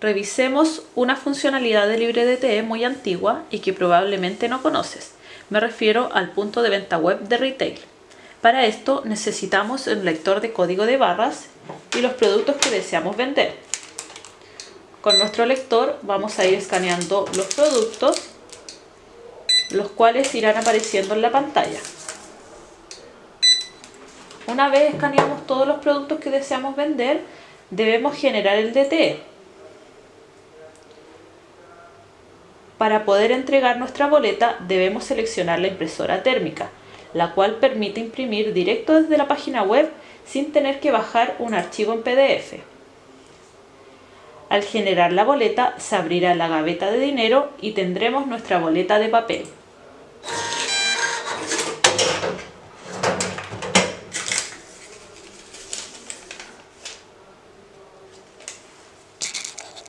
Revisemos una funcionalidad de LibreDTE muy antigua y que probablemente no conoces. Me refiero al punto de venta web de retail. Para esto necesitamos el lector de código de barras y los productos que deseamos vender. Con nuestro lector vamos a ir escaneando los productos, los cuales irán apareciendo en la pantalla. Una vez escaneamos todos los productos que deseamos vender, debemos generar el DTE. Para poder entregar nuestra boleta debemos seleccionar la impresora térmica, la cual permite imprimir directo desde la página web sin tener que bajar un archivo en PDF. Al generar la boleta se abrirá la gaveta de dinero y tendremos nuestra boleta de papel.